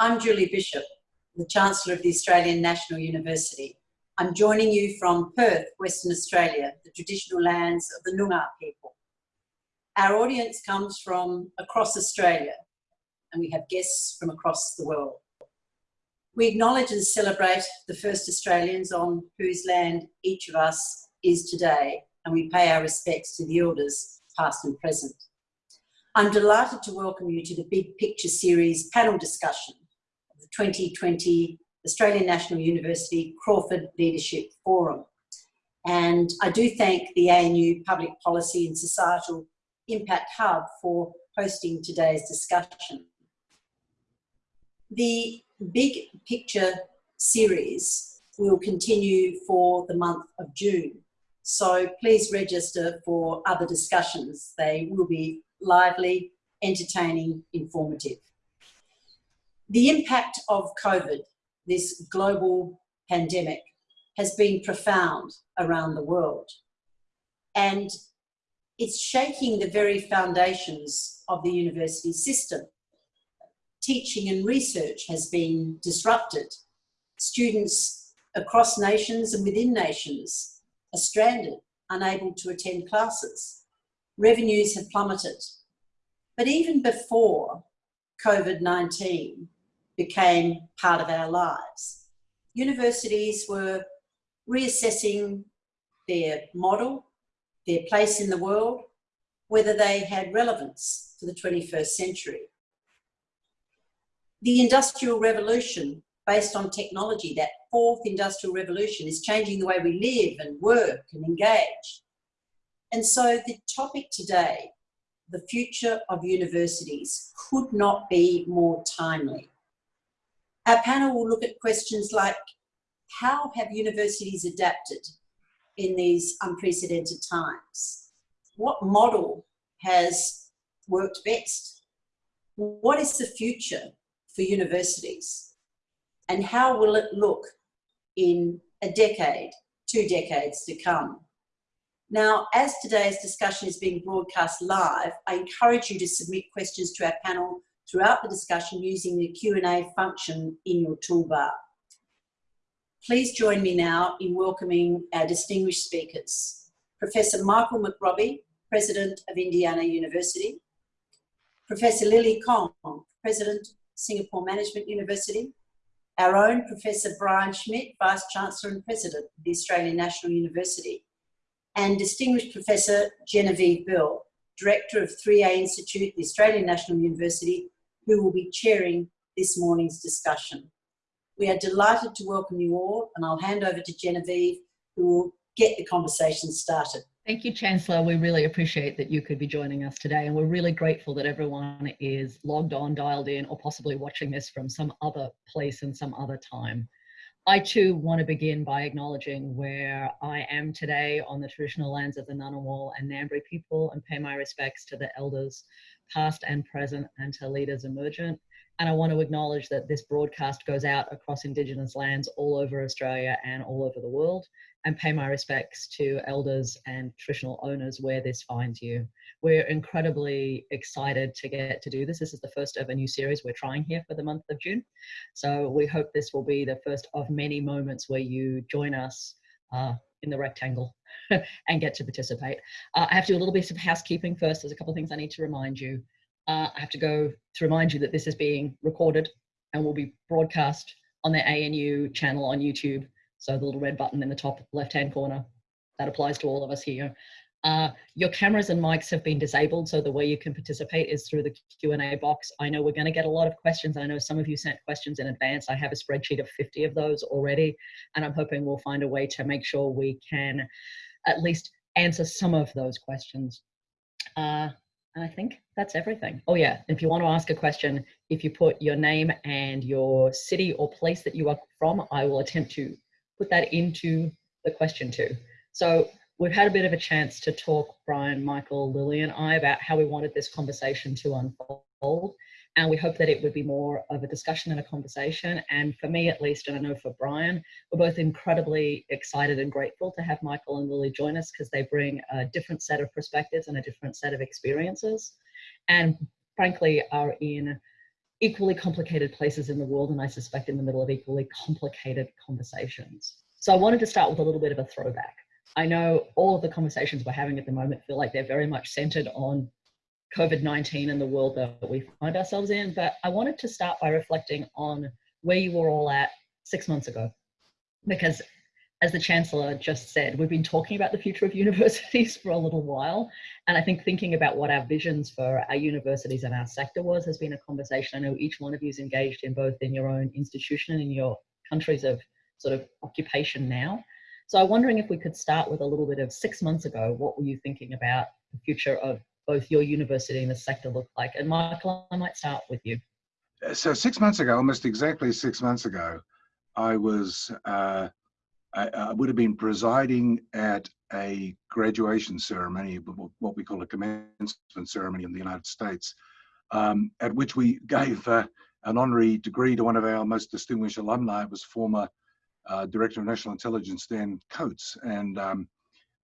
I'm Julie Bishop, the Chancellor of the Australian National University. I'm joining you from Perth, Western Australia, the traditional lands of the Noongar people. Our audience comes from across Australia and we have guests from across the world. We acknowledge and celebrate the first Australians on whose land each of us is today and we pay our respects to the elders past and present. I'm delighted to welcome you to the Big Picture Series panel discussion the 2020 Australian National University Crawford Leadership Forum. And I do thank the ANU Public Policy and Societal Impact Hub for hosting today's discussion. The Big Picture series will continue for the month of June. So please register for other discussions. They will be lively, entertaining, informative. The impact of COVID, this global pandemic, has been profound around the world. And it's shaking the very foundations of the university system. Teaching and research has been disrupted. Students across nations and within nations are stranded, unable to attend classes revenues have plummeted. But even before COVID-19 became part of our lives, universities were reassessing their model, their place in the world, whether they had relevance for the 21st century. The Industrial Revolution, based on technology, that fourth industrial revolution is changing the way we live and work and engage. And so the topic today, the future of universities, could not be more timely. Our panel will look at questions like, how have universities adapted in these unprecedented times? What model has worked best? What is the future for universities? And how will it look in a decade, two decades to come? Now, as today's discussion is being broadcast live, I encourage you to submit questions to our panel throughout the discussion using the Q&A function in your toolbar. Please join me now in welcoming our distinguished speakers. Professor Michael McRobbie, President of Indiana University. Professor Lily Kong, President, Singapore Management University. Our own Professor Brian Schmidt, Vice Chancellor and President of the Australian National University and distinguished Professor Genevieve Bell, Director of 3A Institute, the Australian National University, who will be chairing this morning's discussion. We are delighted to welcome you all, and I'll hand over to Genevieve, who will get the conversation started. Thank you, Chancellor. We really appreciate that you could be joining us today, and we're really grateful that everyone is logged on, dialed in, or possibly watching this from some other place and some other time. I too want to begin by acknowledging where I am today on the traditional lands of the Ngunnawal and Ngambri people and pay my respects to the elders past and present and to leaders emergent. And I want to acknowledge that this broadcast goes out across Indigenous lands all over Australia and all over the world and pay my respects to elders and traditional owners where this finds you. We're incredibly excited to get to do this. This is the first of a new series we're trying here for the month of June. So we hope this will be the first of many moments where you join us uh, in the rectangle and get to participate. Uh, I have to do a little bit of housekeeping first. There's a couple of things I need to remind you. Uh, I have to go to remind you that this is being recorded and will be broadcast on the ANU channel on YouTube. So the little red button in the top left-hand corner, that applies to all of us here. Uh, your cameras and mics have been disabled, so the way you can participate is through the Q&A box. I know we're going to get a lot of questions. I know some of you sent questions in advance. I have a spreadsheet of 50 of those already, and I'm hoping we'll find a way to make sure we can at least answer some of those questions. Uh, and I think that's everything. Oh yeah, if you want to ask a question, if you put your name and your city or place that you are from, I will attempt to put that into the question too. So we've had a bit of a chance to talk, Brian, Michael, Lily, and I, about how we wanted this conversation to unfold. And we hope that it would be more of a discussion and a conversation. And for me, at least, and I know for Brian, we're both incredibly excited and grateful to have Michael and Lily join us because they bring a different set of perspectives and a different set of experiences. And frankly, are in equally complicated places in the world, and I suspect in the middle of equally complicated conversations. So I wanted to start with a little bit of a throwback. I know all of the conversations we're having at the moment feel like they're very much centered on COVID 19 and the world that we find ourselves in, but I wanted to start by reflecting on where you were all at six months ago. Because as the Chancellor just said, we've been talking about the future of universities for a little while. And I think thinking about what our visions for our universities and our sector was has been a conversation I know each one of you is engaged in both in your own institution and in your countries of sort of occupation now. So I'm wondering if we could start with a little bit of six months ago, what were you thinking about the future of both your university and the sector look like? And Michael, I might start with you. So six months ago, almost exactly six months ago, I was uh, I, I, would have been presiding at a graduation ceremony, what we call a commencement ceremony in the United States, um, at which we gave uh, an honorary degree to one of our most distinguished alumni. It was former uh, Director of National Intelligence, Dan Coats, and um,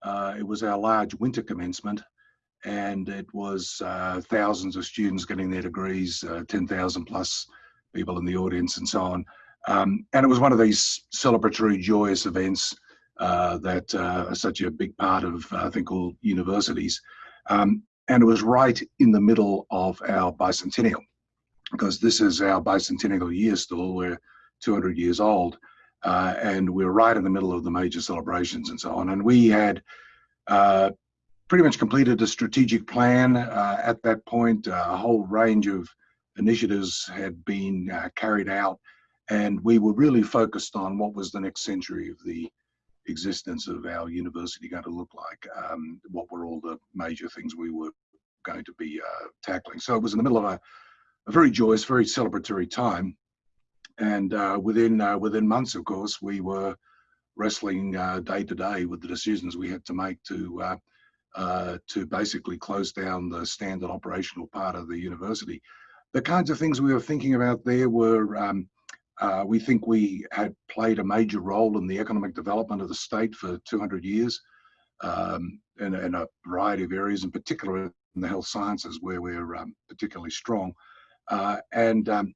uh, it was our large winter commencement. And it was uh, thousands of students getting their degrees, uh, 10,000 plus people in the audience, and so on. Um, and it was one of these celebratory, joyous events uh, that uh, are such a big part of, I think, all universities. Um, and it was right in the middle of our bicentennial, because this is our bicentennial year still. We're 200 years old, uh, and we were right in the middle of the major celebrations and so on. And we had uh, pretty much completed a strategic plan uh, at that point. Uh, a whole range of initiatives had been carried out and we were really focused on what was the next century of the existence of our university going to look like. Um, what were all the major things we were going to be uh, tackling? So it was in the middle of a, a very joyous, very celebratory time, and uh, within uh, within months, of course, we were wrestling uh, day to day with the decisions we had to make to. Uh, uh, to basically close down the standard operational part of the university. The kinds of things we were thinking about there were um, we think we had played a major role in the economic development of the state for 200 years um, in, in, a variety of areas, in particular in the health sciences where we're um, particularly strong. Uh, and um,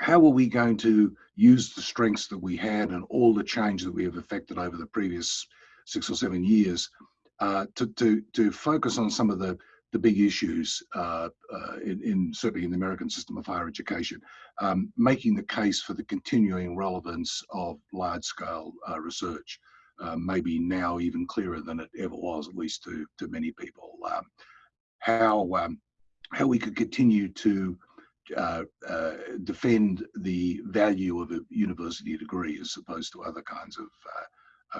how are we going to use the strengths that we had and all the change that we have effected over the previous six or seven years uh, to, to, to focus on some of the the big issues uh, uh, in, in, certainly in the American system of higher education, um, making the case for the continuing relevance of large-scale uh, research, uh, maybe now even clearer than it ever was, at least to to many people. Um, how um, how we could continue to uh, uh, defend the value of a university degree as opposed to other kinds of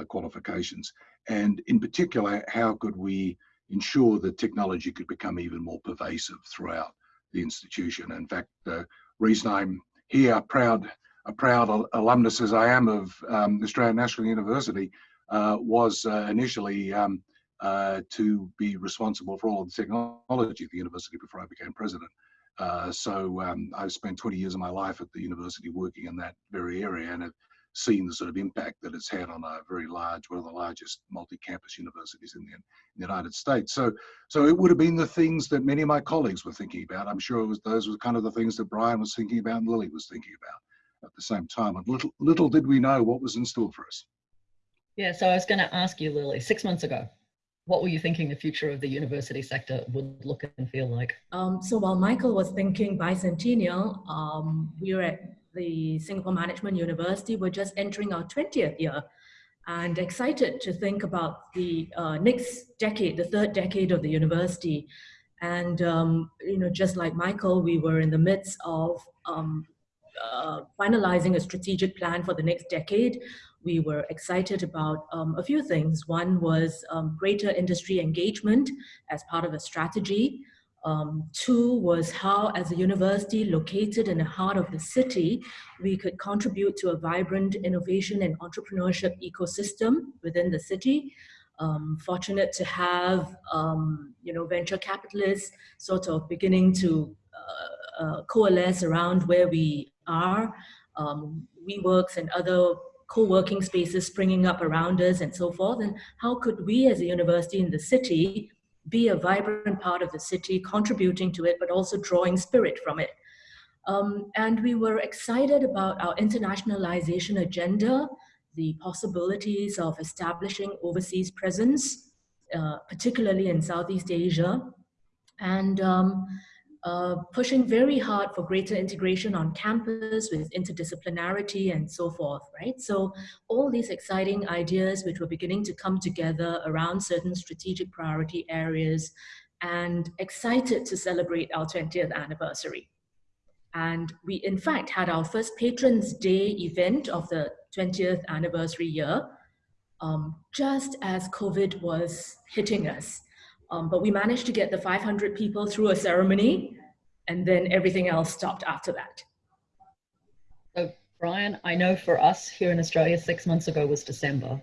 qualifications, and in particular, how could we ensure that technology could become even more pervasive throughout the institution. In fact, the reason I'm here, proud, a proud alumnus as I am of um, Australian National University, uh, was uh, initially um, uh, to be responsible for all the technology at the university before I became president. Uh, so um, I've spent 20 years of my life at the university working in that very area and have seen the sort of impact that it's had on a very large, one of the largest multi-campus universities in the, in the, United States. So, so it would have been the things that many of my colleagues were thinking about. I'm sure it was those were kind of the things that Brian was thinking about and Lily was thinking about at the same time. And little, little did we know what was in store for us. Yeah, so I was going to ask you, Lily, six months ago, what were you thinking the future of the university sector would look and feel like? Um, so while Michael was thinking bicentennial, um, we were at the Singapore Management University. We're just entering our 20th year and excited to think about the uh, next decade, the third decade of the university. And, um, you know, just like Michael, we were in the midst of um, uh, finalizing a strategic plan for the next decade. We were excited about um, a few things. One was um, greater industry engagement as part of a strategy. Um, two was how, as a university located in the heart of the city, we could contribute to a vibrant innovation and entrepreneurship ecosystem within the city. Um, fortunate to have, um, you know, venture capitalists sort of beginning to uh, uh, coalesce around where we are. Um, WeWorks and other co-working spaces springing up around us and so forth. And how could we as a university in the city be a vibrant part of the city, contributing to it, but also drawing spirit from it. Um, and we were excited about our internationalization agenda, the possibilities of establishing overseas presence, uh, particularly in Southeast Asia, and um, uh, pushing very hard for greater integration on campus with interdisciplinarity and so forth, right? So all these exciting ideas which were beginning to come together around certain strategic priority areas and excited to celebrate our 20th anniversary. And we, in fact, had our first Patrons Day event of the 20th anniversary year, um, just as COVID was hitting us. Um, but we managed to get the 500 people through a ceremony, and then everything else stopped after that. So, Brian, I know for us here in Australia, six months ago was December.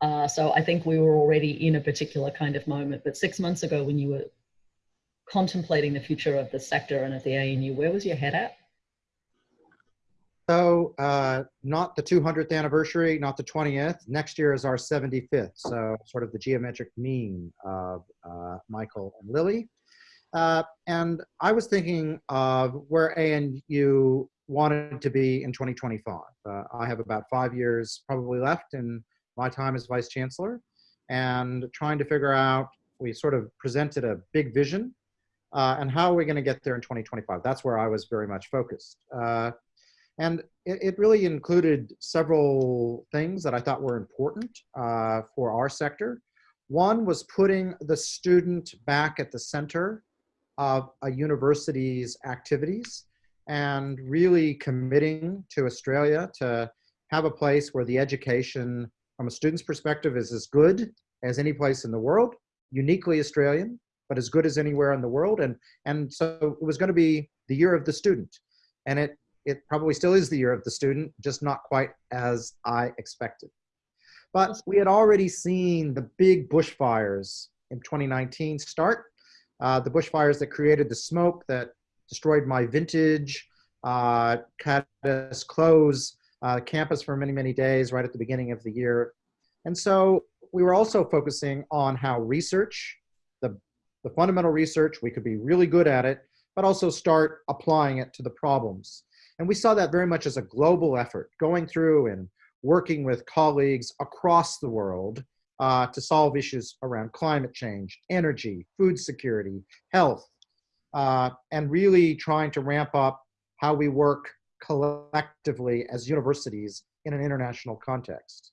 Uh, so I think we were already in a particular kind of moment. But six months ago, when you were contemplating the future of the sector and of the ANU, where was your head at? So uh, not the 200th anniversary, not the 20th. Next year is our 75th. So sort of the geometric mean of uh, Michael and Lily. Uh, and I was thinking of where ANU wanted to be in 2025. Uh, I have about five years probably left in my time as Vice Chancellor and trying to figure out, we sort of presented a big vision uh, and how are we going to get there in 2025? That's where I was very much focused. And it, it, really included several things that I thought were important uh, for our sector. One was putting the student back at the center of a university's activities and really committing to Australia to have a place where the education from a student's perspective is as good as any place in the world, uniquely Australian, but as good as anywhere in the world. And, and so it was going to be the year of the student. And it it probably still is the year of the student, just not quite as I expected. But we had already seen the big bushfires in 2019 start. Uh, the bushfires that created the smoke that destroyed my vintage, uh, had us close uh, campus for many, many days right at the beginning of the year. And so we were also focusing on how research, the, the fundamental research, we could be really good at it, but also start applying it to the problems. And we saw that very much as a global effort, going through and working with colleagues across the world uh, to solve issues around climate change, energy, food security, health, uh, and really trying to ramp up how we work collectively as universities in an international context.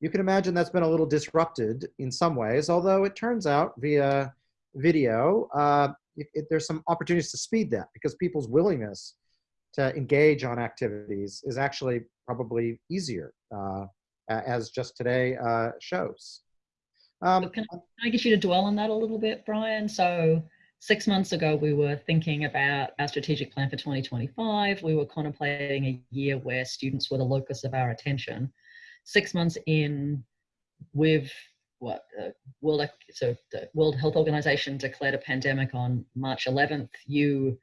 You can imagine that's been a little disrupted in some ways, although it turns out via video, uh, it, it, there's some opportunities to speed that because people's willingness to engage on activities is actually probably easier, uh, as just today uh, shows. Um, can, I, can I get you to dwell on that a little bit, Brian? So six months ago, we were thinking about our strategic plan for 2025. We were contemplating a year where students were the locus of our attention. Six months in, with what World so the World Health Organization declared a pandemic on March 11th. You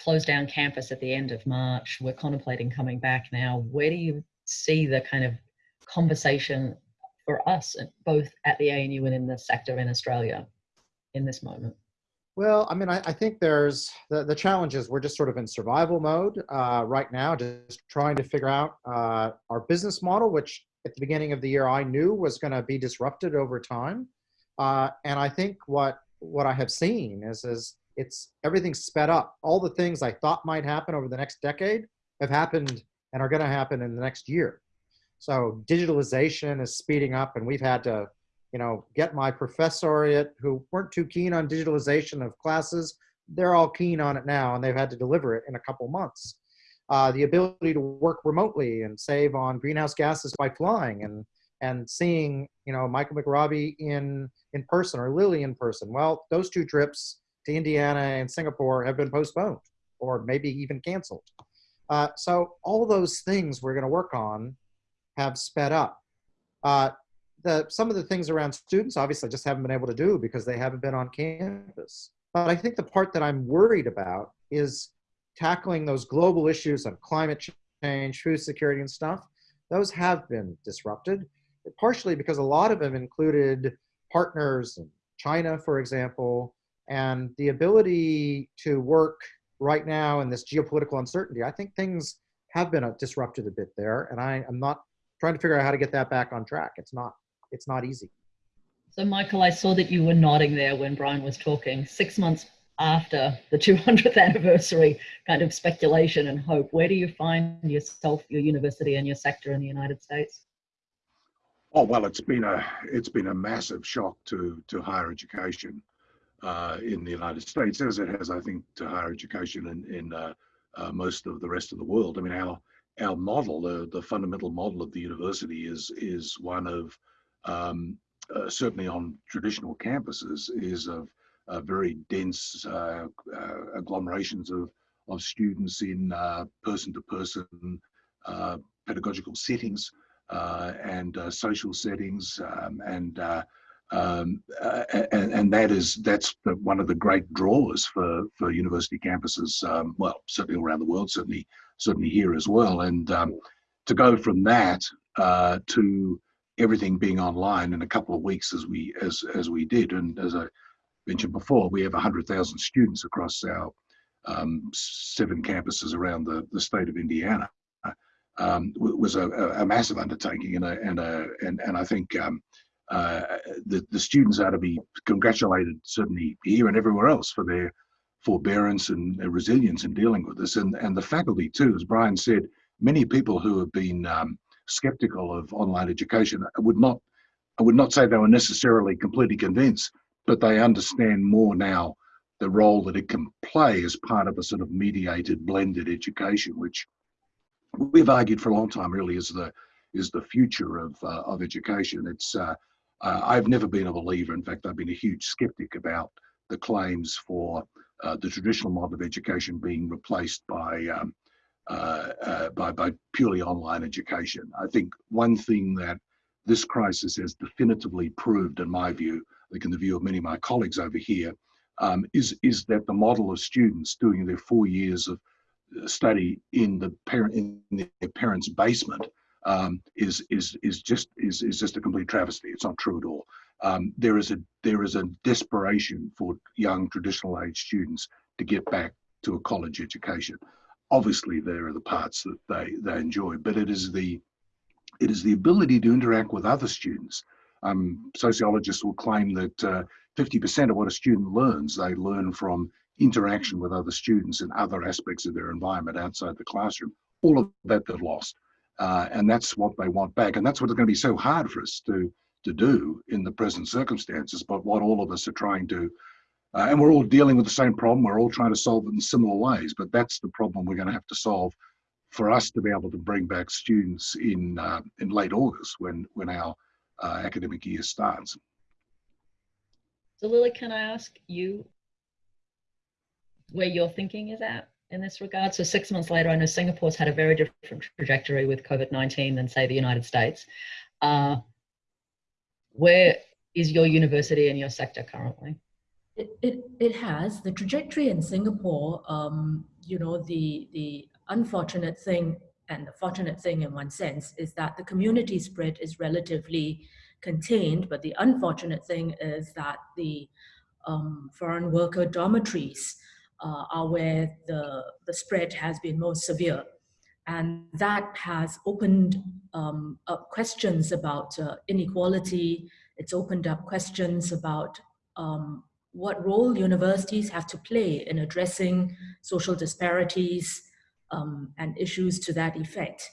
closed down campus at the end of March. We're contemplating coming back now. Where do you see the kind of conversation for us, both at the ANU and in the sector in Australia in this moment? Well, I mean, I, I think there's the, the challenge is we're just sort of in survival mode uh, right now, just trying to figure out uh, our business model, which at the beginning of the year I knew was going to be disrupted over time. Uh, and I think what what I have seen is is it's everything's sped up. All the things I thought might happen over the next decade have happened and are going to happen in the next year. So digitalization is speeding up, and we've had to, you know, get my professoriate who weren't too keen on digitalization of classes. They're all keen on it now, and they've had to deliver it in a couple months. Uh, the ability to work remotely and save on greenhouse gases by flying and and seeing, you know, Michael McRobbie in in person or Lily in person. Well, those two trips to Indiana and Singapore have been postponed or maybe even canceled. Uh, so all those things we're going to work on have sped up. Uh, the, some of the things around students obviously just haven't been able to do because they haven't been on campus. But I think the part that I'm worried about is tackling those global issues of climate change, food security and stuff. Those have been disrupted, partially because a lot of them included partners in China, for example, and the ability to work right now in this geopolitical uncertainty, I think things have been uh, disrupted a bit there, and I am not trying to figure out how to get that back on track. It's not it's not easy. So, Michael, I saw that you were nodding there when Brian was talking. Six months after the 200th anniversary kind of speculation and hope, where do you find yourself, your university, and your sector in the United States? Oh well, it's been a it's been a massive shock to to higher education uh, in the United States, as it has, I think, to higher education in in uh, uh, most of the rest of the world. I mean, our our model, the the fundamental model of the university, is is one of um, uh, certainly on traditional campuses is of very dense uh, uh, agglomerations of of students in person to person pedagogical settings uh, and uh, social settings, um, and, uh, um, and, and that is that's one of the great draws for for university campuses. Um, well, certainly around the world, certainly certainly here as well. And um, to go from that to everything being online in a couple of weeks, as we as as we did, and as I mentioned before, we have 100,000 students across our um, seven campuses around the, the state of Indiana um, was a, a, massive undertaking, and a, and a, and and I think um, uh, the the students are to be congratulated certainly here and everywhere else for their forbearance and their resilience in dealing with this, and and the faculty too, as Brian said, many people who have been um, skeptical of online education would not I would not say they were necessarily completely convinced, but they understand more now the role that it can play as part of a sort of mediated blended education, which we've argued for a long time really is the is the future of uh, of education. It's uh, uh, I've never been a believer. In fact, I've been a huge skeptic about the claims for uh, the traditional model of education being replaced by um, uh, uh, by by purely online education. I think one thing that this crisis has definitively proved, in my view, I think in the view of many of my colleagues over here, um, is is that the model of students doing their four years of study in the parent in their parents' basement um, is is is just is is just a complete travesty. It's not true at all. Um, there is a there is a desperation for young traditional age students to get back to a college education. Obviously, there are the parts that they they enjoy, but it is the it is the ability to interact with other students. Um, sociologists will claim that 50% uh, of what a student learns, they learn from interaction with other students and other aspects of their environment outside the classroom. All of that they've lost. Uh, and that's what they want back. And that's what's going to be so hard for us to, to do in the present circumstances, but what all of us are trying to, uh, and we're all dealing with the same problem. We're all trying to solve it in similar ways, but that's the problem we're going to have to solve for us to be able to bring back students in, uh, in late August when, when our uh, academic year starts. So Lily, can I ask you where your thinking is at in this regard? So six months later, I know Singapore's had a very different trajectory with COVID-19 than say the United States. Uh, where is your university and your sector currently? It, it, it has. The trajectory in Singapore, um, you know, the, the unfortunate thing and the fortunate thing in one sense is that the community spread is relatively contained, but the unfortunate thing is that the um, foreign worker dormitories uh, are where the, the spread has been most severe. And that has opened um, up questions about uh, inequality. It's opened up questions about um, what role universities have to play in addressing social disparities um, and issues to that effect.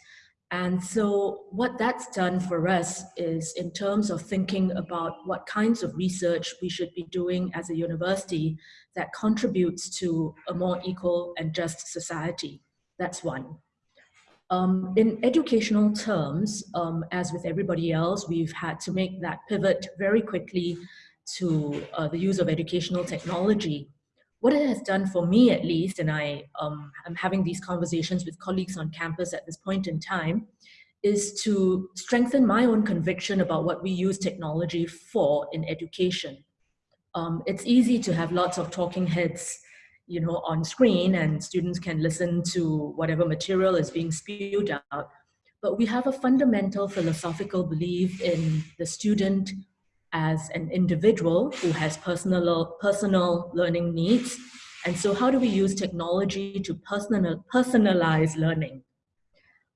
And so what that's done for us is in terms of thinking about what kinds of research we should be doing as a university that contributes to a more equal and just society. That's one. Um, in educational terms, um, as with everybody else, we've had to make that pivot very quickly to uh, the use of educational technology what it has done for me at least, and I um, am having these conversations with colleagues on campus at this point in time, is to strengthen my own conviction about what we use technology for in education. Um, it's easy to have lots of talking heads you know, on screen and students can listen to whatever material is being spewed out. But we have a fundamental philosophical belief in the student as an individual who has personal, personal learning needs And so how do we use technology to personal, personalize learning?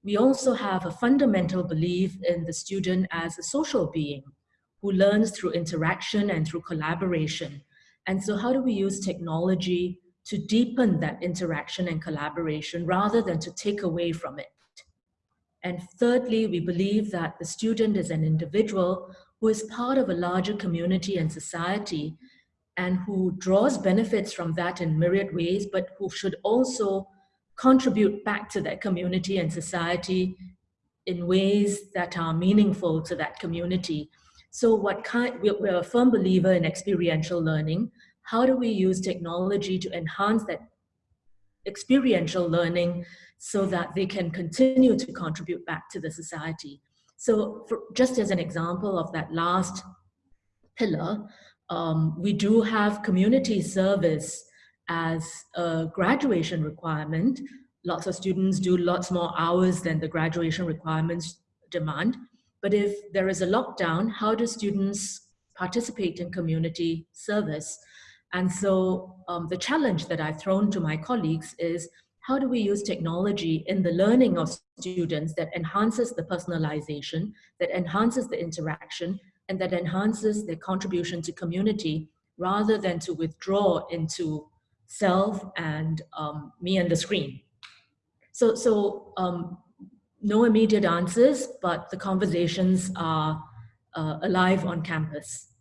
We also have a fundamental belief in the student as a social being who learns through interaction and through collaboration. And so how do we use technology to deepen that interaction and collaboration rather than to take away from it? And thirdly, we believe that the student is an individual who is part of a larger community and society and who draws benefits from that in myriad ways, but who should also contribute back to that community and society in ways that are meaningful to that community. So what kind, we're a firm believer in experiential learning. How do we use technology to enhance that experiential learning so that they can continue to contribute back to the society? So for, just as an example of that last pillar, um, we do have community service as a graduation requirement. Lots of students do lots more hours than the graduation requirements demand. But if there is a lockdown, how do students participate in community service? And so um, the challenge that I've thrown to my colleagues is how do we use technology in the learning of students that enhances the personalization, that enhances the interaction, and that enhances their contribution to community rather than to withdraw into self and um, me and the screen. So, so um, no immediate answers, but the conversations are uh, alive on campus.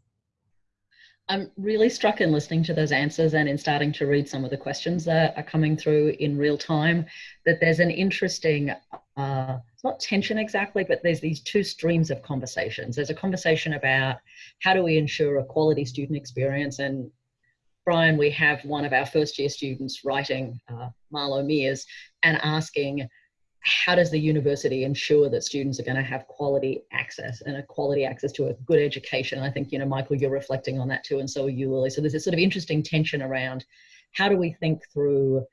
I'm really struck in listening to those answers and in starting to read some of the questions that are coming through in real time that there's an interesting, uh, it's not tension exactly, but there's these two streams of conversations. There's a conversation about how do we ensure a quality student experience and Brian, we have one of our first year students writing uh, Marlo Mears and asking, how does the university ensure that students are going to have quality access and a quality access to a good education? And I think, you know, Michael, you're reflecting on that too, and so are you, Lily. So there's this sort of interesting tension around how do we think through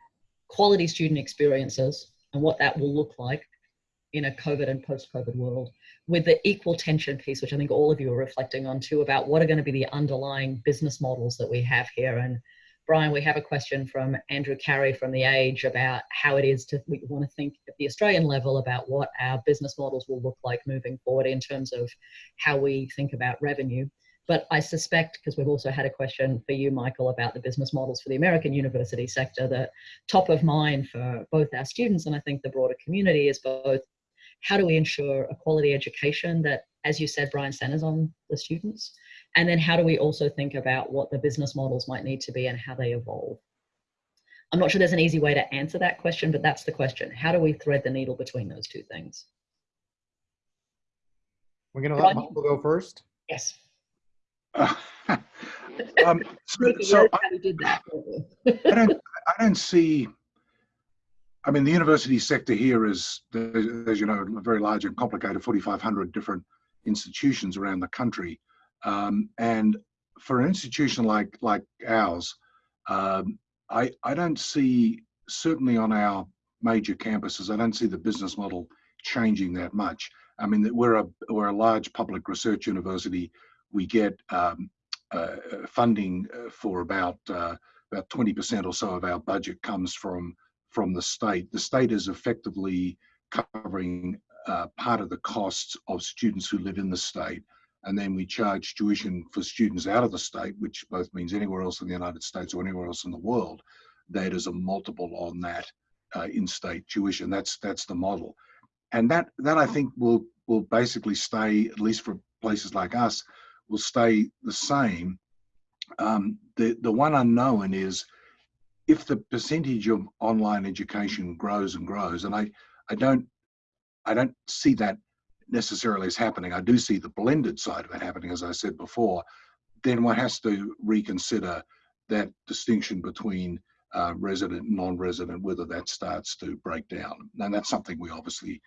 quality student experiences and what that will look like in a COVID and post-COVID world with the equal tension piece, which I think all of you are reflecting on too, about what are going to be the underlying business models that we have here. And Brian, we have a question from Andrew Carey from The Age about how it is to, we want to think at the Australian level about what our business models will look like moving forward in terms of how we think about revenue. But I suspect, because we've also had a question for you, Michael, about the business models for the American university sector, that top of mind for both our students and I think the broader community is both how do we ensure a quality education that, as you said, Brian, centers on the students? And then how do we also think about what the business models might need to be and how they evolve? I'm not sure there's an easy way to answer that question, but that's the question. How do we thread the needle between those two things? We're going to let Michael go first. Yes. Uh, um, so, so I, I, don't, I don't see I mean, the university sector here is, as you know, very large and complicated, 4,500 different institutions around the country. Um, and for an institution like like ours, um, I, I don't see, certainly on our major campuses, I don't see the business model changing that much. I mean, that we're a, we're a large public research university. We get um, uh, funding uh, for about, uh, about 20% or so of our budget comes from from the state. The state is effectively covering uh, part of the costs of students who live in the state. And then we charge tuition for students out of the state, which both means anywhere else in the United States or anywhere else in the world. That is a multiple on that uh, in-state tuition. That's that's the model, and that that I think will will basically stay at least for places like us will stay the same. Um, the the one unknown is if the percentage of online education grows and grows, and I, I don't, I don't see that necessarily is happening. I do see the blended side of it happening, as I said before. Then one has to reconsider that distinction between uh, resident and non-resident, whether that starts to break down. And that's something we obviously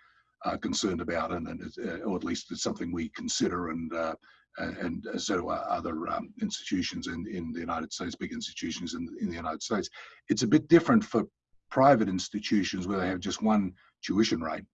are concerned about, and, and uh, or at least it's something we consider and uh, and so are other um, institutions in, in the United States, big institutions in, in the United States. It's a bit different for private institutions where they have just one tuition rate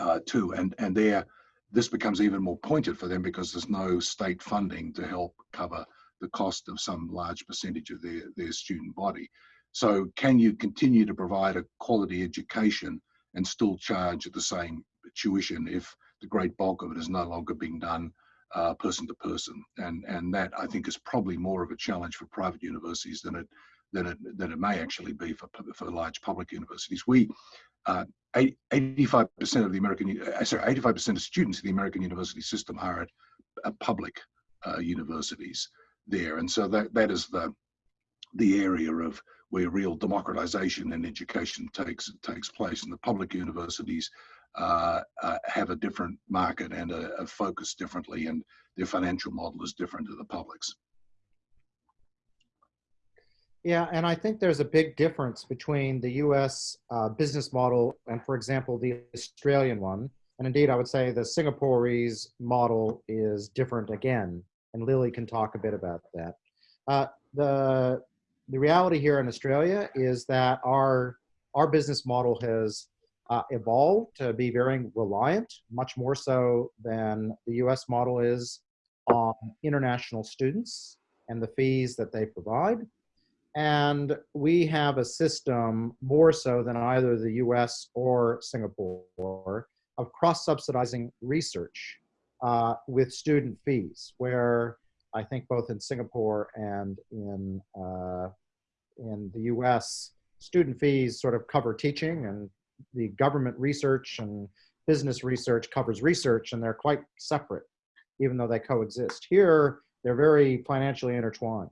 uh, too, and and there this becomes even more pointed for them because there's no state funding to help cover the cost of some large percentage of their, their student body. So can you continue to provide a quality education and still charge the same tuition if the great bulk of it is no longer being done uh, person to person? And, and that I think is probably more of a challenge for private universities than it, than it, than it may actually be for, for large public universities. We, uh, 85% of the American, uh, sorry, 85% of students in the American university system are at uh, public uh, universities there. And so that, that is the, the area of where real democratization in education takes takes place. And the public universities uh, uh, have a different market and a, a, focus differently, and their financial model is different to the public's. Yeah, and I think there's a big difference between the US uh, business model and, for example, the Australian one. And indeed, I would say the Singapore's model is different again. And Lily can talk a bit about that. Uh, the, the reality here in Australia is that our, our business model has uh, evolved to be very reliant, much more so than the US model is on international students and the fees that they provide. And we have a system more so than either the US or Singapore of cross-subsidizing research uh, with student fees, where I think both in Singapore and in, uh, in the US, student fees sort of cover teaching and the government research and business research covers research and they're quite separate, even though they coexist. Here, they're very financially intertwined.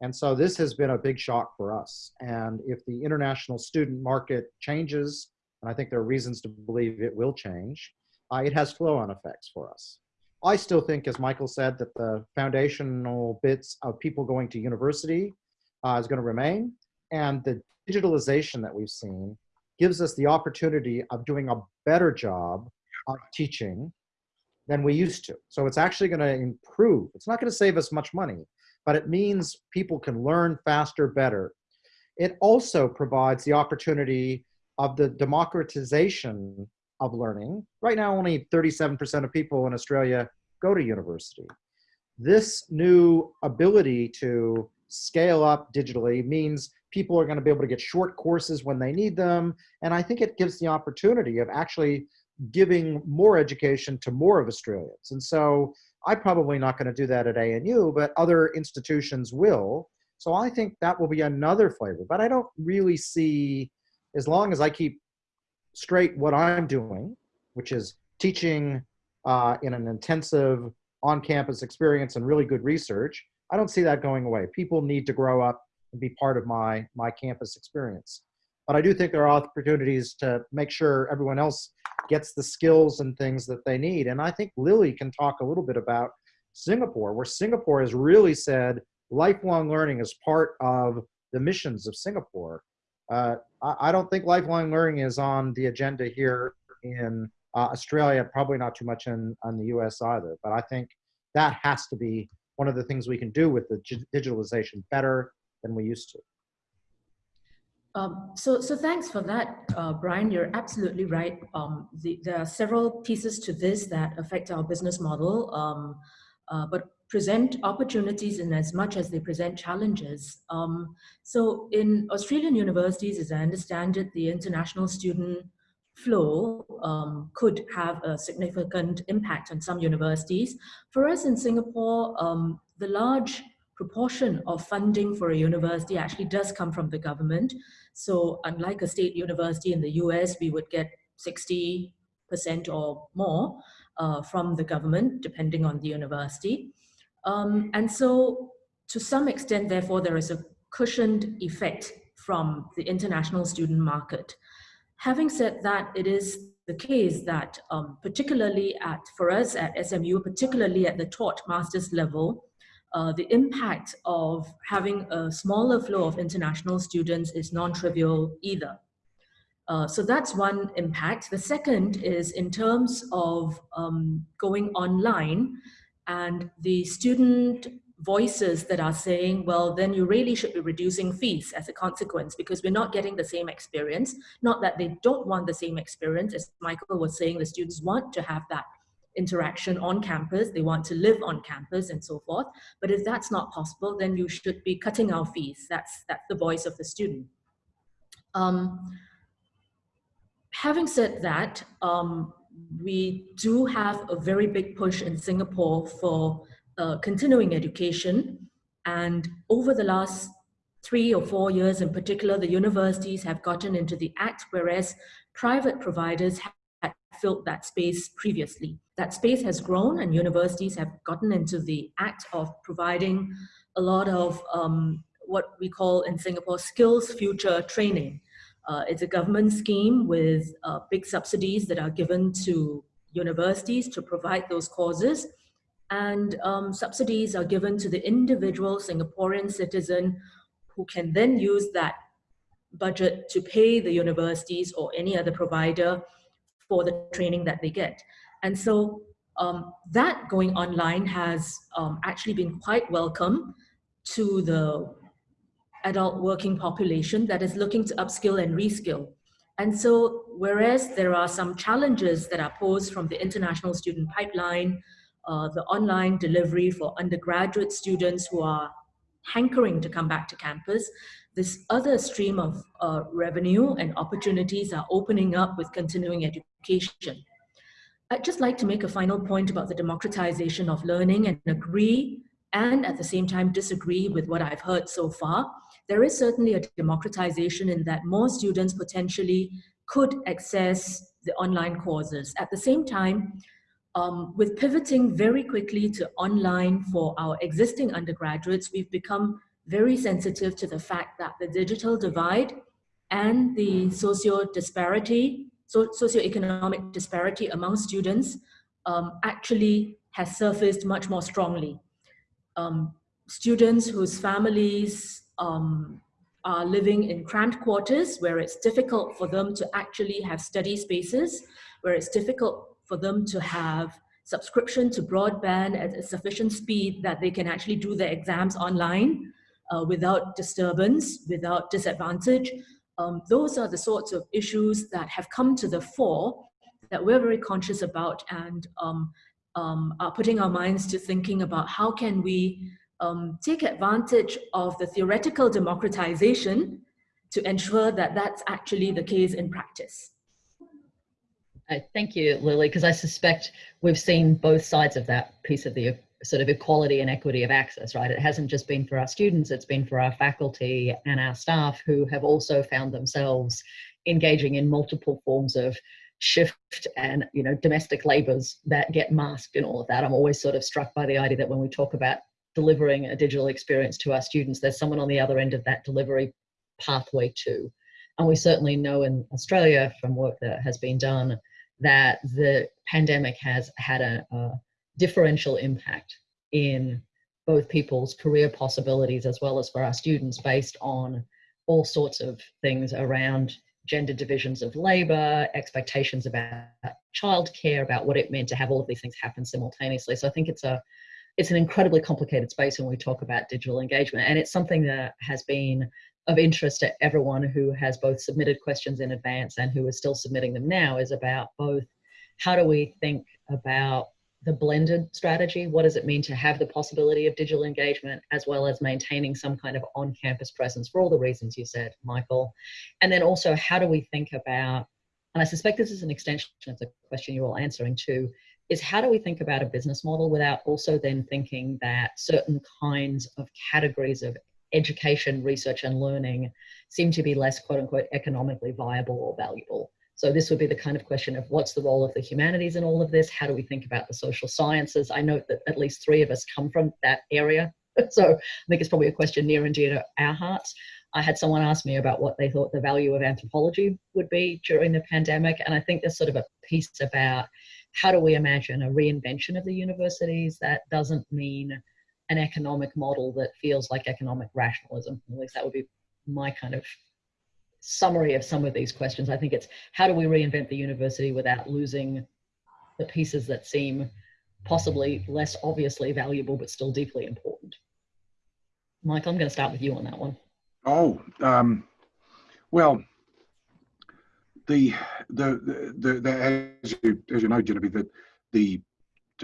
And so this has been a big shock for us. And if the international student market changes, and I think there are reasons to believe it will change, uh, it has flow-on effects for us. I still think, as Michael said, that the foundational bits of people going to university uh, is going to remain. And the digitalization that we've seen gives us the opportunity of doing a better job of teaching than we used to. So it's actually going to improve. It's not going to save us much money, but it means people can learn faster, better. It also provides the opportunity of the democratization of learning. Right now, only 37% of people in Australia go to university. This new ability to scale up digitally means people are going to be able to get short courses when they need them. And I think it gives the opportunity of actually giving more education to more of Australians. And so I'm probably not going to do that at ANU, but other institutions will. So I think that will be another flavor. But I don't really see, as long as I keep straight what I'm doing, which is teaching uh, in an intensive on-campus experience and really good research, I don't see that going away. People need to grow up and be part of my, my campus experience. But I do think there are opportunities to make sure everyone else gets the skills and things that they need. And I think Lily can talk a little bit about Singapore, where Singapore has really said lifelong learning is part of the missions of Singapore. Uh, I, don't think lifelong learning is on the agenda here in uh, Australia, probably not too much in, in the US either. But I think that has to be one of the things we can do with the digitalization better than we used to. Um, so, so thanks for that, uh, Brian. You're absolutely right. Um, the, there are several pieces to this that affect our business model, um, uh, but present opportunities in as much as they present challenges. Um, so in Australian universities, as I understand it, the international student flow um, could have a significant impact on some universities. For us in Singapore, um, the large proportion of funding for a university actually does come from the government. So unlike a state university in the US, we would get 60% or more uh, from the government, depending on the university. Um, and so to some extent, therefore, there is a cushioned effect from the international student market. Having said that, it is the case that um, particularly at, for us at SMU, particularly at the taught master's level, uh, the impact of having a smaller flow of international students is non-trivial either. Uh, so that's one impact. The second is in terms of um, going online and the student voices that are saying, well, then you really should be reducing fees as a consequence because we're not getting the same experience. Not that they don't want the same experience, as Michael was saying, the students want to have that interaction on campus. They want to live on campus and so forth. But if that's not possible, then you should be cutting our fees. That's, that's the voice of the student. Um, having said that, um, we do have a very big push in Singapore for uh, continuing education. And over the last three or four years in particular, the universities have gotten into the act, whereas private providers had filled that space previously. That space has grown and universities have gotten into the act of providing a lot of um, what we call in Singapore SkillsFuture training. Uh, it's a government scheme with uh, big subsidies that are given to universities to provide those courses. And um, subsidies are given to the individual Singaporean citizen who can then use that budget to pay the universities or any other provider for the training that they get. And so um, that going online has um, actually been quite welcome to the adult working population that is looking to upskill and reskill. And so, whereas there are some challenges that are posed from the international student pipeline, uh, the online delivery for undergraduate students who are hankering to come back to campus, this other stream of uh, revenue and opportunities are opening up with continuing education. I'd just like to make a final point about the democratization of learning and agree and at the same time disagree with what I've heard so far. There is certainly a democratization in that more students potentially could access the online courses. At the same time, um, with pivoting very quickly to online for our existing undergraduates, we've become very sensitive to the fact that the digital divide and the socio disparity, so socioeconomic disparity among students um, actually has surfaced much more strongly. Um, students whose families um, are living in cramped quarters where it's difficult for them to actually have study spaces, where it's difficult for them to have subscription to broadband at a sufficient speed that they can actually do their exams online uh, without disturbance, without disadvantage. Um, those are the sorts of issues that have come to the fore that we're very conscious about and um, um, are putting our minds to thinking about how can we um, take advantage of the theoretical democratization to ensure that that's actually the case in practice. Uh, thank you, Lily, because I suspect we've seen both sides of that piece of the sort of equality and equity of access, right? It hasn't just been for our students, it's been for our faculty and our staff who have also found themselves engaging in multiple forms of shift and you know domestic labors that get masked in all of that i'm always sort of struck by the idea that when we talk about delivering a digital experience to our students there's someone on the other end of that delivery pathway too and we certainly know in australia from work that has been done that the pandemic has had a, a differential impact in both people's career possibilities as well as for our students based on all sorts of things around gender divisions of labor, expectations about childcare, about what it meant to have all of these things happen simultaneously. So I think it's a it's an incredibly complicated space when we talk about digital engagement, and it's something that has been of interest to everyone who has both submitted questions in advance and who is still submitting them now is about both how do we think about the blended strategy what does it mean to have the possibility of digital engagement as well as maintaining some kind of on-campus presence for all the reasons you said michael and then also how do we think about and i suspect this is an extension of the question you're all answering too is how do we think about a business model without also then thinking that certain kinds of categories of education, research, and learning seem to be less quote unquote economically viable or valuable. So this would be the kind of question of what's the role of the humanities in all of this? How do we think about the social sciences? I note that at least three of us come from that area. So I think it's probably a question near and dear to our hearts. I had someone ask me about what they thought the value of anthropology would be during the pandemic. And I think there's sort of a piece about how do we imagine a reinvention of the universities that doesn't mean an economic model that feels like economic rationalism. At least that would be my kind of summary of some of these questions. I think it's how do we reinvent the university without losing the pieces that seem possibly less obviously valuable but still deeply important. Michael, I'm going to start with you on that one. Oh, um, well, the, the, the, the, as, you, as you know, Genevieve, the, the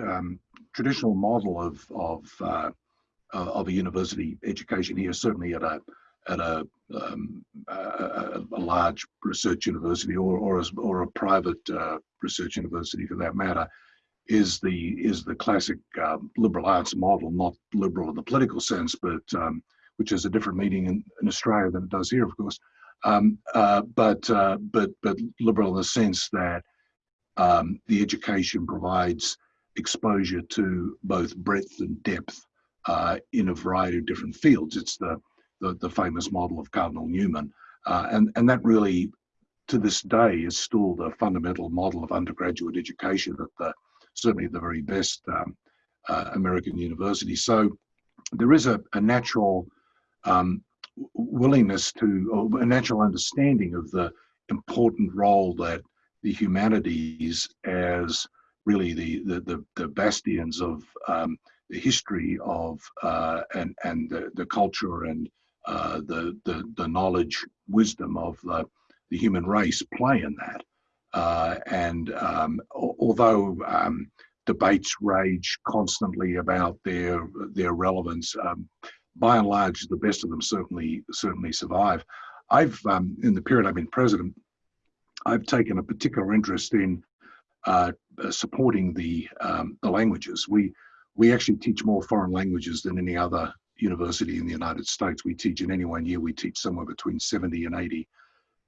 um, traditional model of of uh, of a university education here, certainly at a at a, um, a, a, large research university or or, as, or a private uh, research university for that matter, is the is the classic um, liberal arts model, not liberal in the political sense, but um, which has a different meaning in, in, Australia than it does here, of course. Um, uh, but uh, but but liberal in the sense that um, the education provides exposure to both breadth and depth uh, in a variety of different fields. It's the the, the famous model of Cardinal Newman, uh, and and that really, to this day, is still the fundamental model of undergraduate education at the certainly the very best um, uh, American university. So there is a, a natural um, willingness to, a natural understanding of the important role that the humanities as really the, the, the, the bastions of um, the history of uh, and, and the, the culture and uh, the, the, the knowledge, wisdom of the, the human race play in that. Uh, and um, although um, debates rage constantly about their their relevance, um, by and large, the best of them certainly certainly survive. I've um, in the period I've been president, I've taken a particular interest in uh, supporting the um, the languages. We we actually teach more foreign languages than any other university in the United States. We teach in any one year, we teach somewhere between 70 and 80,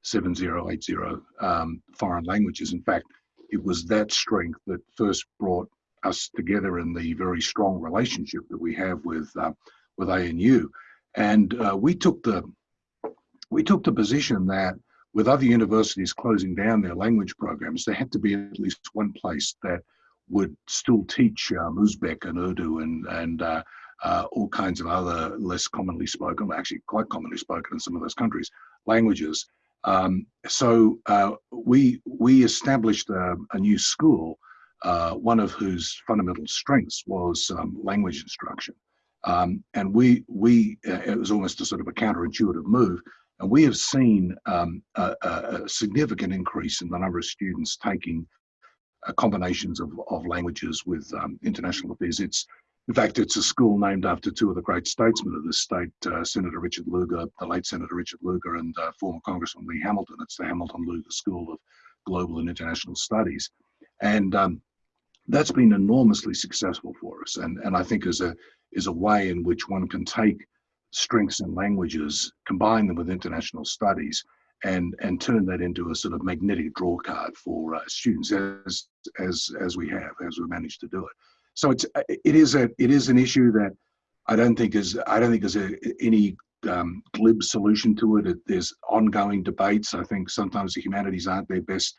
7080 um, foreign languages. In fact, it was that strength that first brought us together in the very strong relationship that we have with uh, with ANU. And uh, we took the we took the position that with other universities closing down their language programs, there had to be at least one place that would still teach um, Uzbek and Urdu and and uh, uh, all kinds of other less commonly spoken, actually quite commonly spoken in some of those countries, languages. Um, so uh, we we established a, a new school, uh, one of whose fundamental strengths was um, language instruction, um, and we we uh, it was almost a sort of a counterintuitive move, and we have seen um, a, a, significant increase in the number of students taking uh, combinations of, of languages with um, international affairs. It's in fact, it's a school named after two of the great statesmen of this state, uh, Senator Richard Lugar, the late Senator Richard Lugar, and uh, former Congressman Lee Hamilton. It's the Hamilton Lugar School of Global and International Studies. And um, that's been enormously successful for us. And, and I think is a, is a way in which one can take strengths in languages, combine them with international studies, and, and turn that into a sort of magnetic draw card for uh, students as, as, as we have, as we managed to do it so it's uh, it is a it is an issue that I don't think is I don't think there's a, any um, glib solution to it. There's ongoing debates. I think sometimes the humanities aren't their best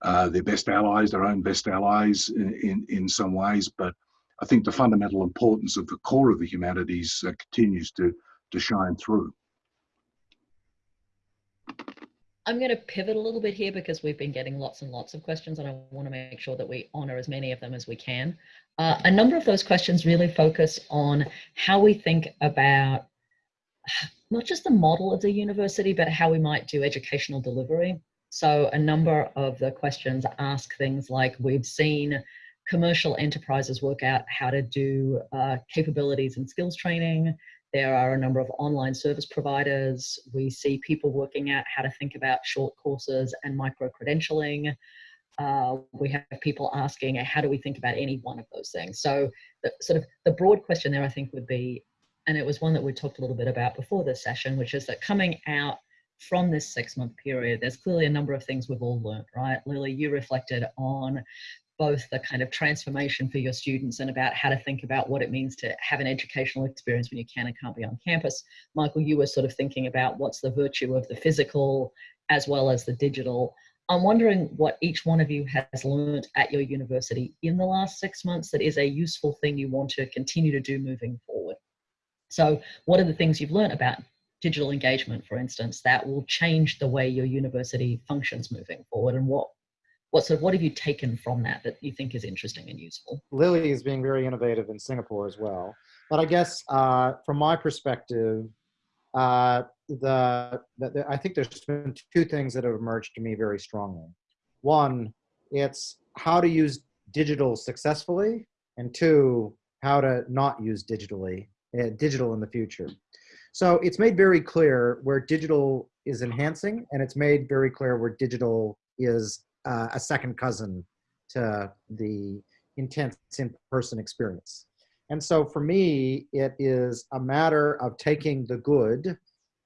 uh, their best allies, their own best allies in, in, in some ways. But I think the fundamental importance of the core of the humanities uh, continues to to shine through. I'm going to pivot a little bit here because we've been getting lots and lots of questions and I want to make sure that we honor as many of them as we can. Uh, a number of those questions really focus on how we think about not just the model of the university, but how we might do educational delivery. So a number of the questions ask things like we've seen commercial enterprises work out how to do uh, capabilities and skills training. There are a number of online service providers. We see people working out how to think about short courses and micro-credentialing. Uh, we have people asking, how do we think about any one of those things? So the, sort of the broad question there, I think, would be, and it was one that we talked a little bit about before this session, which is that coming out from this six month period, there's clearly a number of things we've all learned, right? Lily, you reflected on both the kind of transformation for your students and about how to think about what it means to have an educational experience when you can and can't be on campus. Michael, you were sort of thinking about what's the virtue of the physical as well as the digital. I'm wondering what each one of you has learned at your university in the last six months that is a useful thing you want to continue to do moving forward. So what are the things you've learned about digital engagement, for instance, that will change the way your university functions moving forward and what what sort of what have you taken from that that you think is interesting and useful? Lily is being very innovative in Singapore as well. But I guess uh, from my perspective, uh, the, the, the, I think there's been two things that have emerged to me very strongly. One, it's how to use digital successfully, and two, how to not use digitally, uh, digital in the future. So it's made very clear where digital is enhancing, and it's made very clear where digital is uh, a second cousin to the intense in-person experience. And so for me, it is a matter of taking the good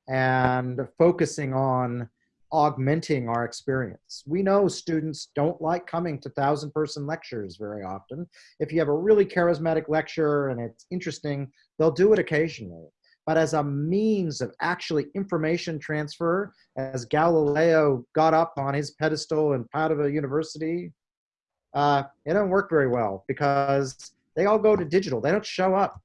and focusing on augmenting our experience. We know students don't like coming to thousand person lectures very often. If you have a really charismatic lecture and it's interesting, they'll do it occasionally. But as a means of actually information transfer, as Galileo got up on his pedestal in Padua University, uh, it don't work very well because they all go to digital. They don't show up.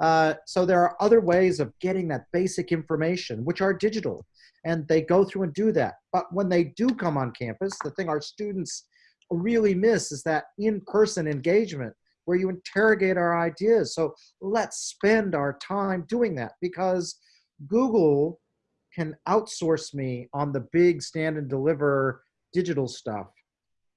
Uh, so there are other ways of getting that basic information, which are digital, and they go through and do that. But when they do come on campus, the thing our students really miss is that in-person engagement where you interrogate our ideas. So let's spend our time doing that because Google can outsource me on the big stand and deliver digital stuff,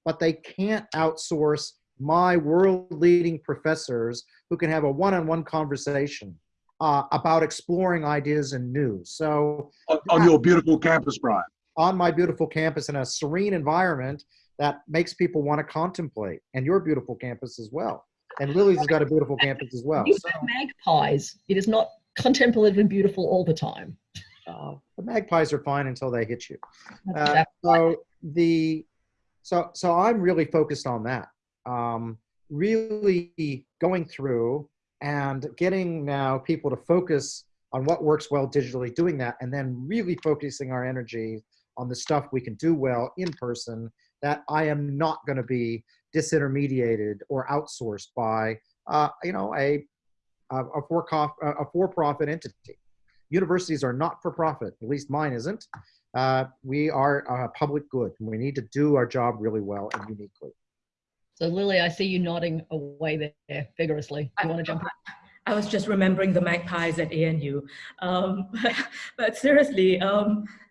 but they can't outsource my world leading professors who can have a one-on-one conversation uh, about exploring ideas and news. So On, on your beautiful campus, Brian. on my beautiful campus in a serene environment that makes people want to contemplate and your beautiful campus as well. And Lily's has got a beautiful campus as well. You So, magpies. It is not contemplative and beautiful all the time. uh, the magpies are fine until they hit you. Uh, so the so so I'm really focused on that. Um, really going through and getting now people to focus on what works well digitally, doing that, and then really focusing our energy on the stuff we can do well in person that I am not going to be disintermediated or outsourced by uh, you know a a, a for a for-profit entity. Universities are not for profit. At least mine isn't. Uh, we are a public good. and We need to do our job really well and uniquely. So Lily, I see you nodding away there vigorously. Do you want to jump in? I was just remembering the magpies at ANU. Um, but seriously, um, I-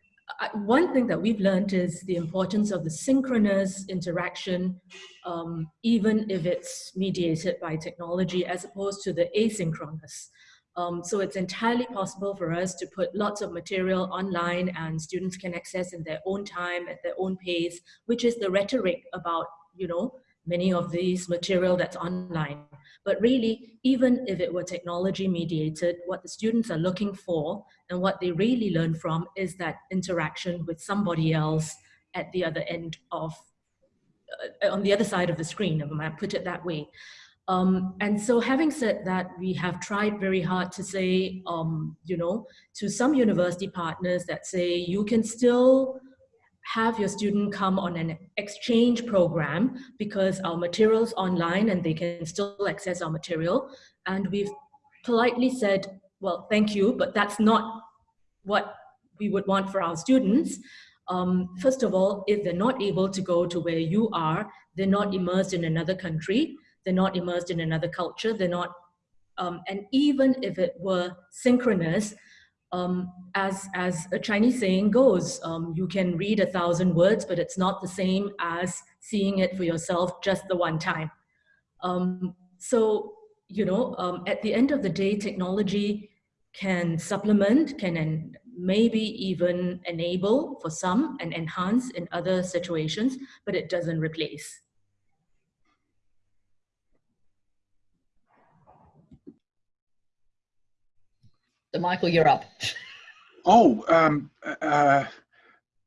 one thing that we've learned is the importance of the synchronous interaction, um, even if it's mediated by technology, as opposed to the asynchronous. Um, so it's entirely possible for us to put lots of material online and students can access in their own time, at their own pace, which is the rhetoric about, you know, many of these material that's online. But really, even if it were technology mediated, what the students are looking for and what they really learn from is that interaction with somebody else at the other end of, uh, on the other side of the screen, if I might put it that way. Um, and so having said that, we have tried very hard to say, um, you know, to some university partners that say you can still have your student come on an exchange program because our material's online and they can still access our material. And we've politely said, well, thank you, but that's not what we would want for our students. Um, first of all, if they're not able to go to where you are, they're not immersed in another country, they're not immersed in another culture, they're not, um, and even if it were synchronous, um, as, as a Chinese saying goes, um, you can read a thousand words, but it's not the same as seeing it for yourself just the one time. Um, so, you know, um, at the end of the day, technology can supplement, can en maybe even enable for some and enhance in other situations, but it doesn't replace. So Michael, you're up. Oh, um, uh,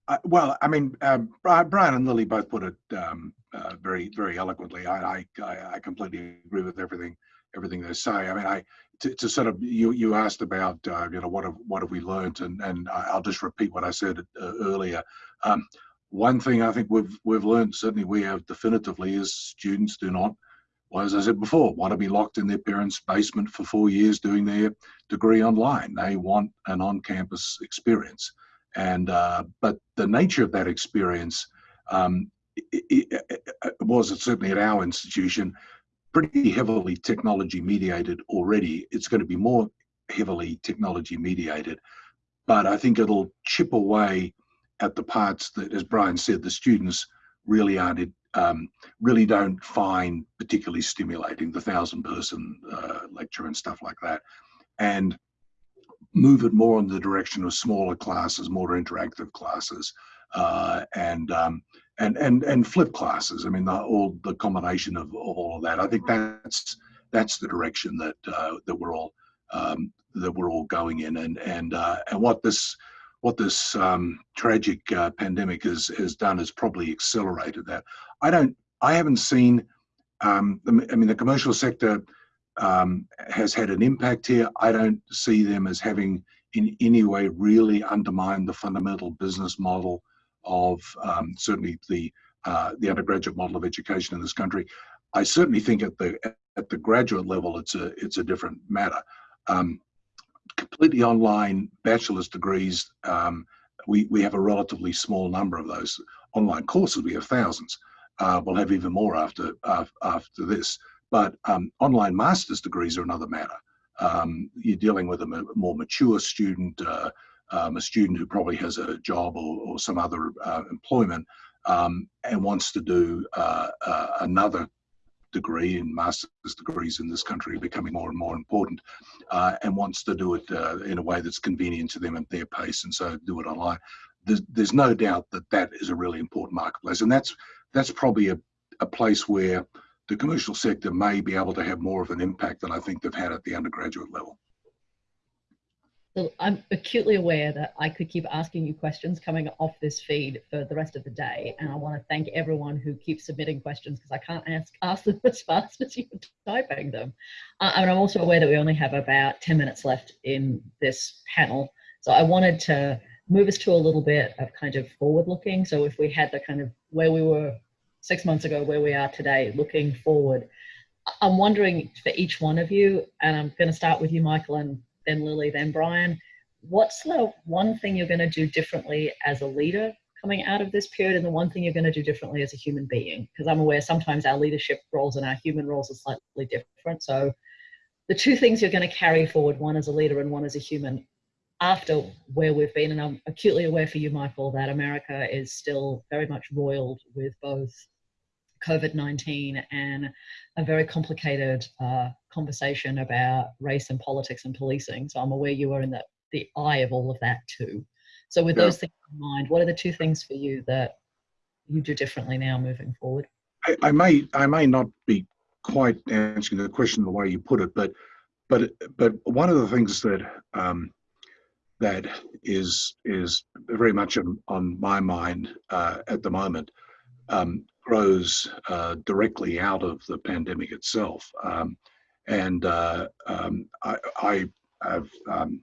uh, well, I mean, um, Bri- Brian and Lily both put it um, uh, very, very eloquently. I, I, I I completely agree with everything, everything they say. I mean, I to, to sort of you, you asked about, uh, you know, what have what have we learned, and and I'll just repeat what I said uh, earlier. Um, one thing I think we've we've learned, certainly we have definitively, is students do not, well, as I said before, want to be locked in their parents' basement for four years doing their degree online. They want an on-campus experience, and uh, but the nature of that experience um, i i i was certainly at our institution pretty heavily technology mediated already. It's going to be more heavily technology mediated, but I think it'll chip away at the parts that, as Brian said, the students really aren't um, really don't find particularly stimulating the thousand person uh, lecture and stuff like that and move it more in the direction of smaller classes more interactive classes uh, and um, and and and flip classes i mean the, all the combination of, of all of that i think that's that's the direction that uh, that we're all um, that we're all going in and and uh, and what this what this um, tragic uh, pandemic has has done is probably accelerated that. I don't. I haven't seen. Um, I mean, the commercial sector um, has had an impact here. I don't see them as having in any way really undermined the fundamental business model of um, certainly the uh, the undergraduate model of education in this country. I certainly think at the at the graduate level, it's a it's a different matter. Um, completely online bachelor's degrees, um, we, we have a relatively small number of those. Online courses, we have thousands. Uh, we'll have even more after, uh, after this. But um, online master's degrees are another matter. Um, you're dealing with a more mature student, uh, um, a student who probably has a job or, or some other uh, employment um, and wants to do uh, uh, another degree and master's degrees in this country are becoming more and more important uh, and wants to do it uh, in a way that's convenient to them at their pace and so do it online. There's, there's no doubt that that is a really important marketplace and that's that's probably a, a place where the commercial sector may be able to have more of an impact than I think they've had at the undergraduate level. So I'm acutely aware that I could keep asking you questions coming off this feed for the rest of the day. And I want to thank everyone who keeps submitting questions because I can't ask, ask them as fast as you're typing them. Uh, and I'm also aware that we only have about 10 minutes left in this panel. So I wanted to move us to a little bit of kind of forward looking. So if we had the kind of where we were six months ago, where we are today, looking forward, I'm wondering for each one of you, and I'm going to start with you, Michael, and then Lily, then Brian. What's the one thing you're going to do differently as a leader coming out of this period and the one thing you're going to do differently as a human being? Because I'm aware sometimes our leadership roles and our human roles are slightly different. So the two things you're going to carry forward, one as a leader and one as a human, after where we've been, and I'm acutely aware for you, Michael, that America is still very much roiled with both COVID 19 and a very complicated uh, conversation about race and politics and policing. So I'm aware you are in the, the eye of all of that too. So, with yeah. those things in mind, what are the two things for you that you do differently now moving forward? I, I may I may not be quite answering the question the way you put it, but but but one of the things that um, that is is very much on, on my mind uh, at the moment um, grows uh, directly out of the pandemic itself. Um, and uh, um, I, I, have um,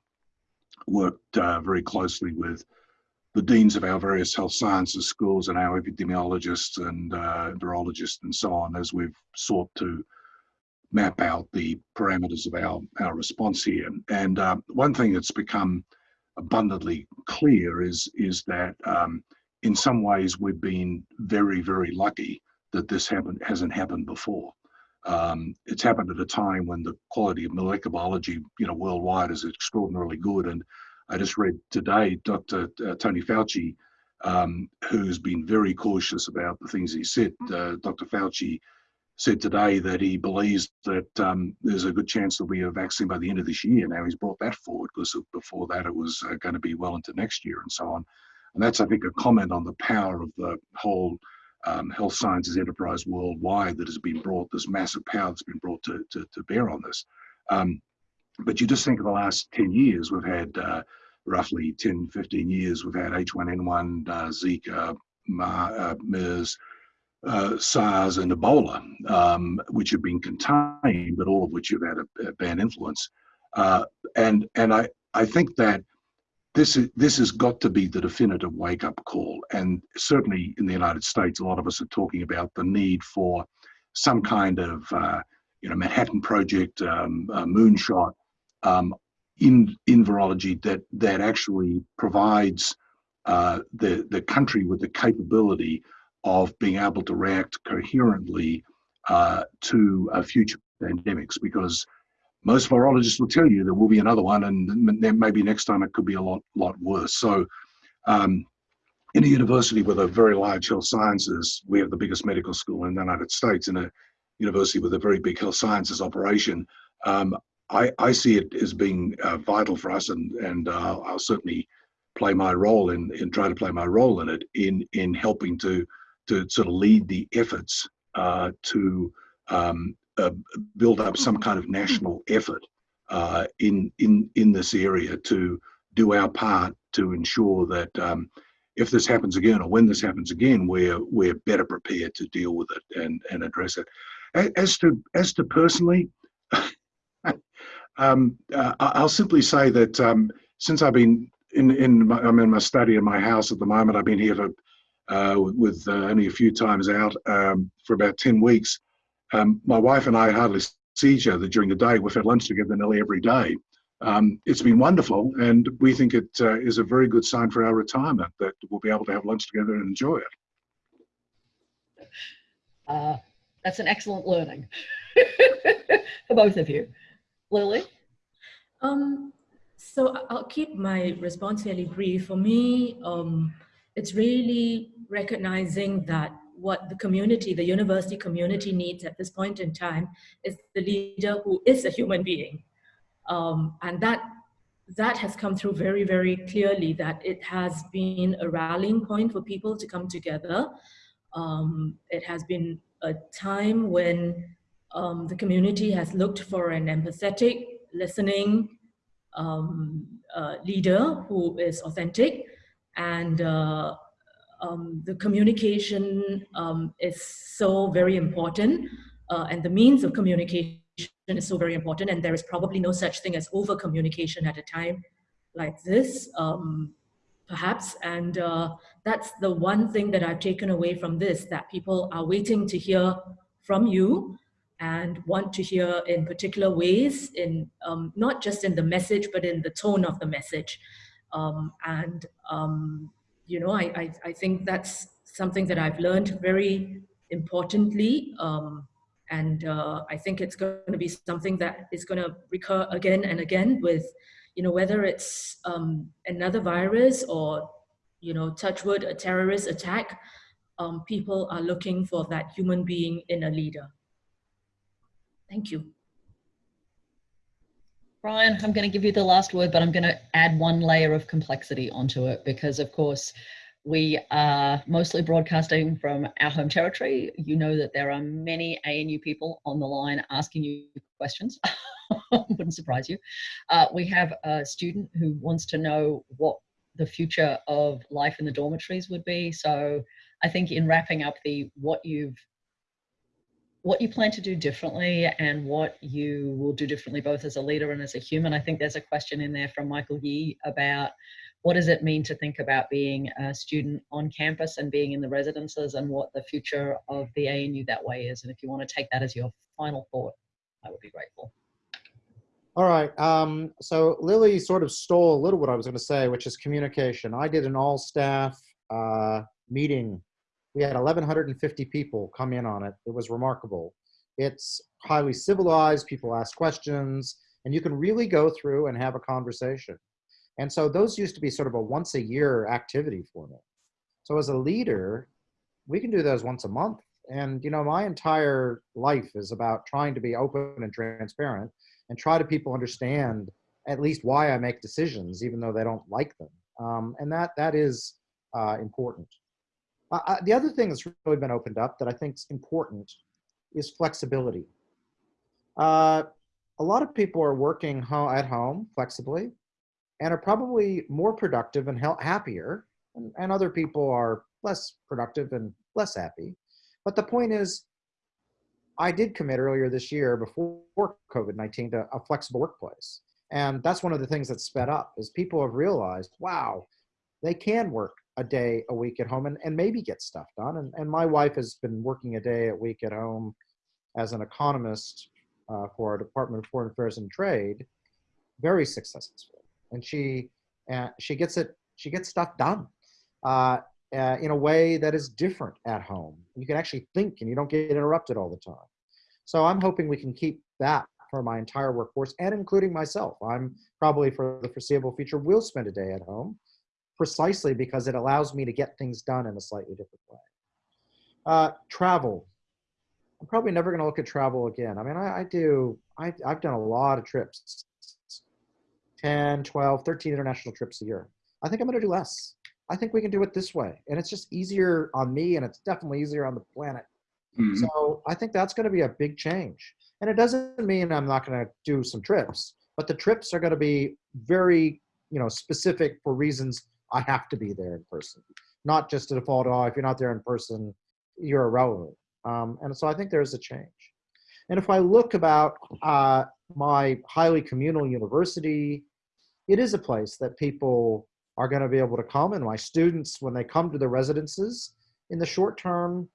worked uh, very closely with the deans of our various health sciences schools and our epidemiologists and uh, virologists and so on as we've sought to map out the parameters of our, our response here. And uh, one thing that's become abundantly clear is, is that um, in some ways we've been very, very lucky that this hasn't happened before. Um, it's happened at a time when the quality of molecular biology, you know, worldwide is extraordinarily good. And I just read today Dr. Uh, Tony Fauci, um, who's been very cautious about the things he said. Uh, Dr. Fauci said today that he believes that um, there's a good chance there'll be a vaccine by the end of this year. Now he's brought that forward because before that it was uh, going to be well into next year and so on. And that's, I think, a comment on the power of the whole um, health sciences enterprise worldwide that has been brought, this massive power that's been brought to, to, to bear on this. Um, but you just think of the last 10 years, we've had uh, roughly 10, 15 years, we've had H1N1, uh, Zika, Ma, uh, MERS, uh, SARS and Ebola, um, which have been contained, but all of which have had a, a bad influence. Uh, and and I, I think that this is this has got to be the definitive wake up call. And certainly in the united states a lot of us are talking about the need for some kind of uh, you know manhattan project um, moonshot um, in in virology that that actually provides uh, the the country with the capability of being able to react coherently uh, to future pandemics. Because most virologists will tell you there will be another one, and then maybe next time it could be a lot lot worse. So, um, in a university with a very large health sciences, we have the biggest medical school in the United States. In a university with a very big health sciences operation, um, I, I, see it as being uh, vital for us, and and uh, I'll certainly play my role in in try to play my role in it in in helping to to sort of lead the efforts uh, to um, build up some kind of national effort uh, in in in this area to do our part to ensure that um, if this happens again or when this happens again, we're we're better prepared to deal with it and and address it. As to as to personally, um, uh, I'll simply say that um, since I've been in in my, I'm in my study in my house at the moment. I've been here for uh, with uh, only a few times out um, for about ten weeks. Um, my wife and I hardly see each other during the day. We've had lunch together nearly every day. Um, it's been wonderful, and we think it uh, is a very good sign for our retirement that we'll be able to have lunch together and enjoy it. Uh, that's an excellent learning for both of you. Lily? Um, so I'll keep my response fairly brief. For me, um, it's really recognizing that what the community, the university community needs at this point in time is the leader who is a human being. Um, and that, that has come through very, very clearly that it has been a rallying point for people to come together. Um, it has been a time when um, the community has looked for an empathetic, listening um, uh, leader who is authentic and uh, um, the communication um, is so very important uh, and the means of communication is so very important and there is probably no such thing as over communication at a time like this um, perhaps. And uh, that's the one thing that I've taken away from this that people are waiting to hear from you and want to hear in particular ways in um, not just in the message but in the tone of the message. Um, and um, you know, I, I, I, think that's something that I've learned very importantly. Um, and uh, I think it's going to be something that is going to recur again and again with, you know, whether it's um, another virus or, you know, touch wood, a terrorist attack, um, people are looking for that human being in a leader. Thank you. Brian, I'm going to give you the last word, but I'm going to add one layer of complexity onto it because, of course, we are mostly broadcasting from our home territory. You know that there are many ANU people on the line asking you questions. Wouldn't surprise you. Uh, we have a student who wants to know what the future of life in the dormitories would be. So I think in wrapping up the what you've what you plan to do differently and what you will do differently both as a leader and as a human. I think there's a question in there from Michael Yee about what does it mean to think about being a student on campus and being in the residences and what the future of the ANU that way is. And if you want to take that as your final thought, I would be grateful. All right. Um, so Lily sort of stole a little what I was going to say, which is communication. I did an all staff uh, meeting we had 1,150 people come in on it. It was remarkable. It's highly civilized, people ask questions, and you can really go through and have a conversation. And so those used to be sort of a once a year activity for me. So as a leader, we can do those once a month. And you know, my entire life is about trying to be open and transparent and try to people understand at least why I make decisions, even though they don't like them. Um, and that that is uh, important. Uh, the other thing that's really been opened up that I think is important is flexibility. Uh, a lot of people are working ho at home flexibly and are probably more productive and happier, and, and other people are less productive and less happy. But the point is, I did commit earlier this year before COVID-19 to a flexible workplace. And that's one of the things that sped up is people have realized, wow, they can work a day a week at home and, and maybe get stuff done. And, and my wife has been working a day a week at home as an economist uh, for our Department of Foreign Affairs and Trade, very successful. And she, uh, she gets it, she gets stuff done uh, uh, in a way that is different at home. You can actually think and you don't get interrupted all the time. So I'm hoping we can keep that for my entire workforce and including myself. I'm probably for the foreseeable future will spend a day at home precisely because it allows me to get things done in a slightly different way. Uh, travel. I'm probably never going to look at travel again. I mean, I, I do, I, I've done a lot of trips 10, 12, 13 international trips a year. I think I'm going to do less. I think we can do it this way. And it's just easier on me and it's definitely easier on the planet. Mhm. So I think that's going to be a big change. And it doesn't mean I'm not going to do some trips, but the trips are going to be very, you know, specific for reasons I have to be there in person, not just to default, oh, if you're not there in person, you're irrelevant. Um, and so I think there's a change. And if I look about uh, my highly communal university, it is a place that people are going to be able to come. And my students, when they come to the residences, in the short term,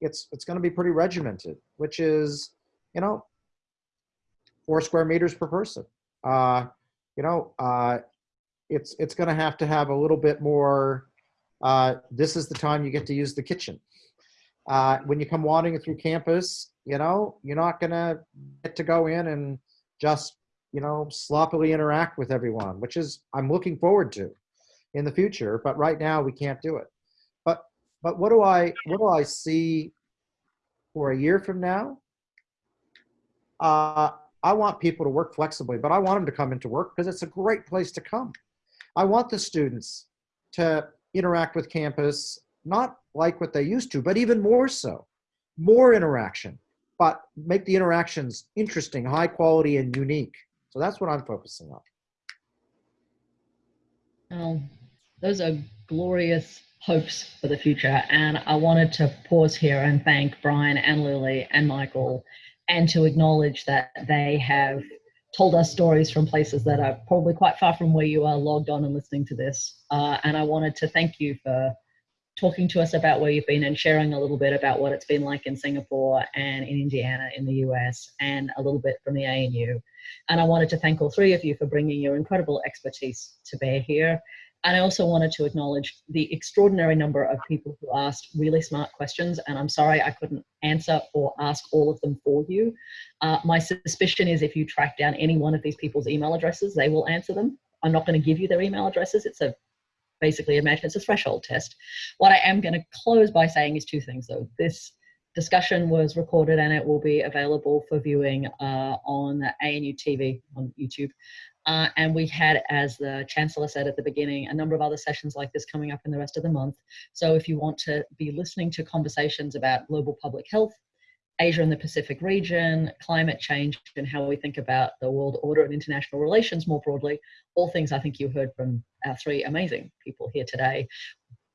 it's it's going to be pretty regimented, which is, you know, four square meters per person. Uh, you know, uh, it's it's going to have to have a little bit more. Uh, this is the time you get to use the kitchen. Uh, when you come wandering through campus, you know, you're not going to get to go in and just, you know, sloppily interact with everyone, which is I'm looking forward to in the future. But right now we can't do it. But but what do I what do I see for a year from now? Uh, I want people to work flexibly, but I want them to come into work because it's a great place to come. I want the students to interact with campus, not like what they used to, but even more so, more interaction, but make the interactions interesting, high quality, and unique. So that's what I'm focusing on. Well, those are glorious hopes for the future. And I wanted to pause here and thank Brian and Lily and Michael and to acknowledge that they have told us stories from places that are probably quite far from where you are logged on and listening to this. Uh, and I wanted to thank you for talking to us about where you've been and sharing a little bit about what it's been like in Singapore and in Indiana in the US and a little bit from the ANU. And I wanted to thank all three of you for bringing your incredible expertise to bear here. And I also wanted to acknowledge the extraordinary number of people who asked really smart questions. And I'm sorry I couldn't answer or ask all of them for you. Uh, my suspicion is if you track down any one of these people's email addresses, they will answer them. I'm not going to give you their email addresses. It's a basically imagine it's a threshold test. What I am going to close by saying is two things though. This discussion was recorded and it will be available for viewing uh, on ANU TV on YouTube. Uh, and we had, as the Chancellor said at the beginning, a number of other sessions like this coming up in the rest of the month. So if you want to be listening to conversations about global public health, Asia and the Pacific region, climate change, and how we think about the world order and international relations more broadly, all things I think you heard from our three amazing people here today.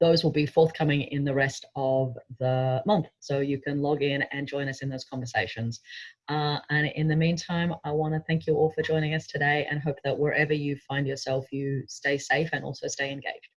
Those will be forthcoming in the rest of the month. So you can log in and join us in those conversations. Uh, and in the meantime, I want to thank you all for joining us today and hope that wherever you find yourself, you stay safe and also stay engaged.